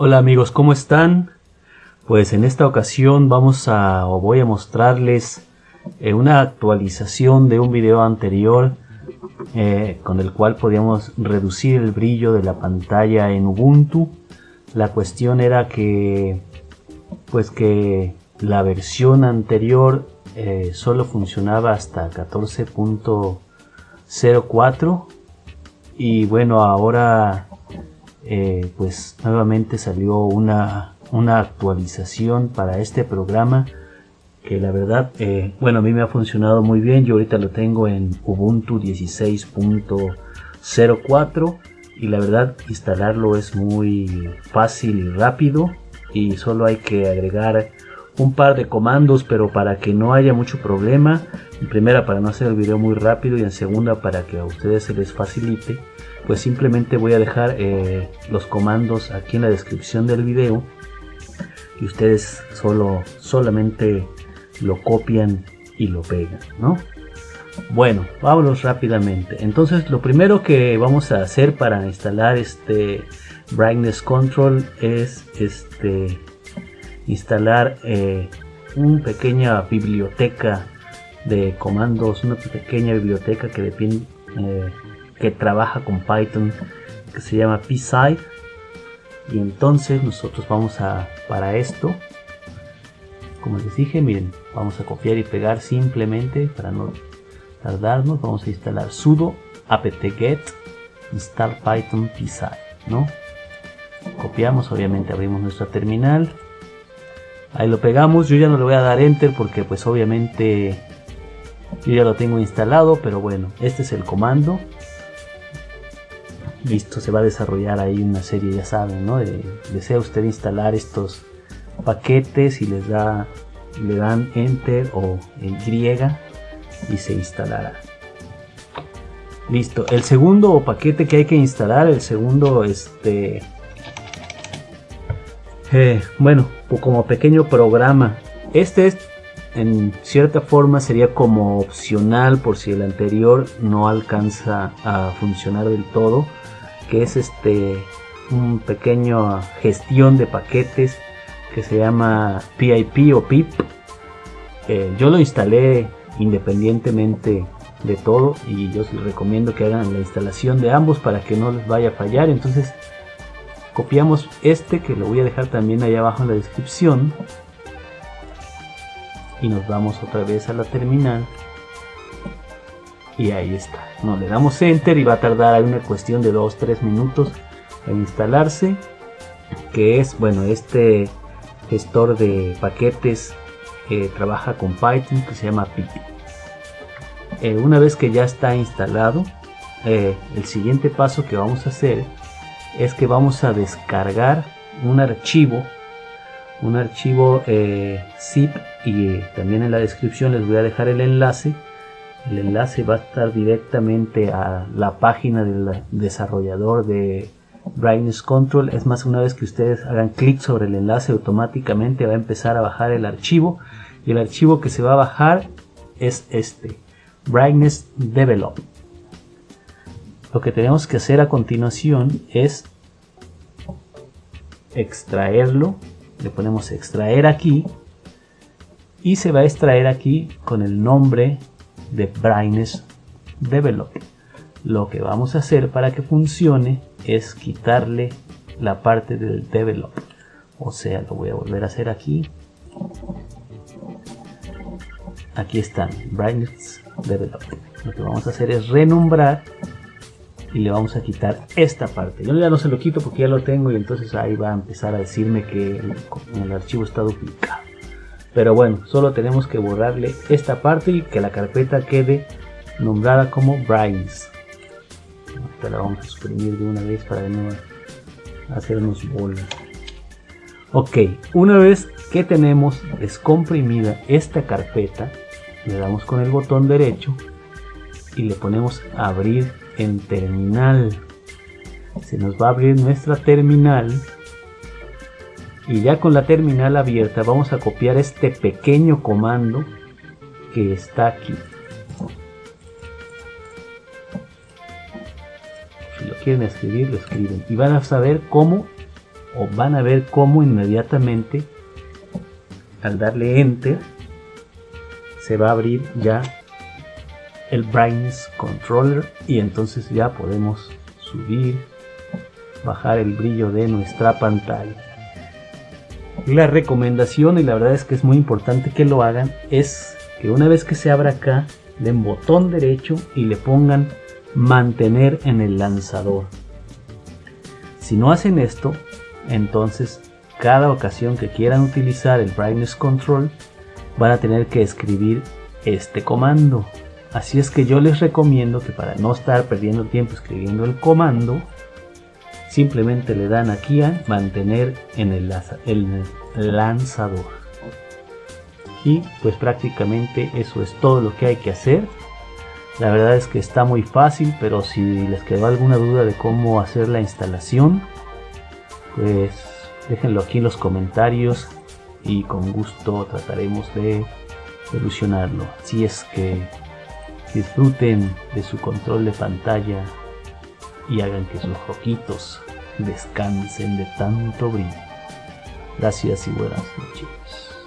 Hola amigos, ¿cómo están? Pues en esta ocasión vamos a o voy a mostrarles eh, una actualización de un video anterior eh, con el cual podíamos reducir el brillo de la pantalla en Ubuntu. La cuestión era que pues que la versión anterior eh, solo funcionaba hasta 14.04 y bueno ahora eh, pues nuevamente salió una, una, actualización para este programa que la verdad, eh, bueno, a mí me ha funcionado muy bien. Yo ahorita lo tengo en Ubuntu 16.04 y la verdad instalarlo es muy fácil y rápido y solo hay que agregar un par de comandos pero para que no haya mucho problema en primera para no hacer el video muy rápido y en segunda para que a ustedes se les facilite pues simplemente voy a dejar eh, los comandos aquí en la descripción del video y ustedes solo solamente lo copian y lo pegan ¿no? bueno vámonos rápidamente entonces lo primero que vamos a hacer para instalar este brightness control es este instalar eh, una pequeña biblioteca de comandos, una pequeña biblioteca que depende, eh, que trabaja con Python que se llama PSide. Y entonces nosotros vamos a para esto como les dije miren vamos a copiar y pegar simplemente para no tardarnos vamos a instalar sudo apt-get install python pside no copiamos obviamente abrimos nuestra terminal ahí lo pegamos yo ya no le voy a dar enter porque pues obviamente yo ya lo tengo instalado pero bueno este es el comando. Listo se va a desarrollar ahí una serie ya saben no desea usted instalar estos paquetes y les da le dan enter o Y y se instalará. Listo el segundo paquete que hay que instalar el segundo este eh, bueno como pequeño programa. Este es en cierta forma sería como opcional por si el anterior no alcanza a funcionar del todo que es este un pequeño gestión de paquetes que se llama PIP o PIP eh, yo lo instalé independientemente de todo y yo les recomiendo que hagan la instalación de ambos para que no les vaya a fallar. Entonces copiamos este que lo voy a dejar también allá abajo en la descripción. Y nos vamos otra vez a la terminal. Y ahí está. No le damos enter y va a tardar una cuestión de 2-3 minutos en instalarse. Que es bueno este gestor de paquetes que trabaja con Python que se llama Pip. Eh, una vez que ya está instalado eh, el siguiente paso que vamos a hacer es que vamos a descargar un archivo un archivo eh, zip y también en la descripción les voy a dejar el enlace. El enlace va a estar directamente a la página del desarrollador de Brightness Control. Es más una vez que ustedes hagan clic sobre el enlace automáticamente va a empezar a bajar el archivo. Y el archivo que se va a bajar es este Brightness Develop lo que tenemos que hacer a continuación es extraerlo. Le ponemos extraer aquí y se va a extraer aquí con el nombre de Brightness Develop. Lo que vamos a hacer para que funcione es quitarle la parte del develop. O sea lo voy a volver a hacer aquí. Aquí están brightness develop. Lo que vamos a hacer es renombrar y le vamos a quitar esta parte. Yo ya no se lo quito porque ya lo tengo y entonces ahí va a empezar a decirme que el, archivo está duplicado. Pero bueno solo tenemos que borrarle esta parte y que la carpeta quede nombrada como brightness esta la vamos a suprimir de una vez para no hacernos bolas ok una vez que tenemos descomprimida esta carpeta le damos con el botón derecho y le ponemos abrir en terminal. Se nos va a abrir nuestra terminal. Y ya con la terminal abierta vamos a copiar este pequeño comando que está aquí. Si lo quieren escribir lo escriben. Y van a saber cómo o van a ver cómo inmediatamente al darle enter se va a abrir ya el brightness controller y entonces ya podemos subir bajar el brillo de nuestra pantalla. La recomendación y la verdad es que es muy importante que lo hagan es que una vez que se abra acá den botón derecho y le pongan mantener en el lanzador. Si no hacen esto entonces cada ocasión que quieran utilizar el brightness control van a tener que escribir este comando así es que yo les recomiendo que para no estar perdiendo tiempo escribiendo el comando simplemente le dan aquí a mantener en el, el lanzador. Y pues prácticamente eso es todo lo que hay que hacer. La verdad es que está muy fácil pero si les quedó alguna duda de cómo hacer la instalación pues déjenlo aquí en los comentarios y con gusto trataremos de solucionarlo. Si es que disfruten de su control de pantalla y hagan que sus ojitos descansen de tanto brillo. Gracias y buenas noches.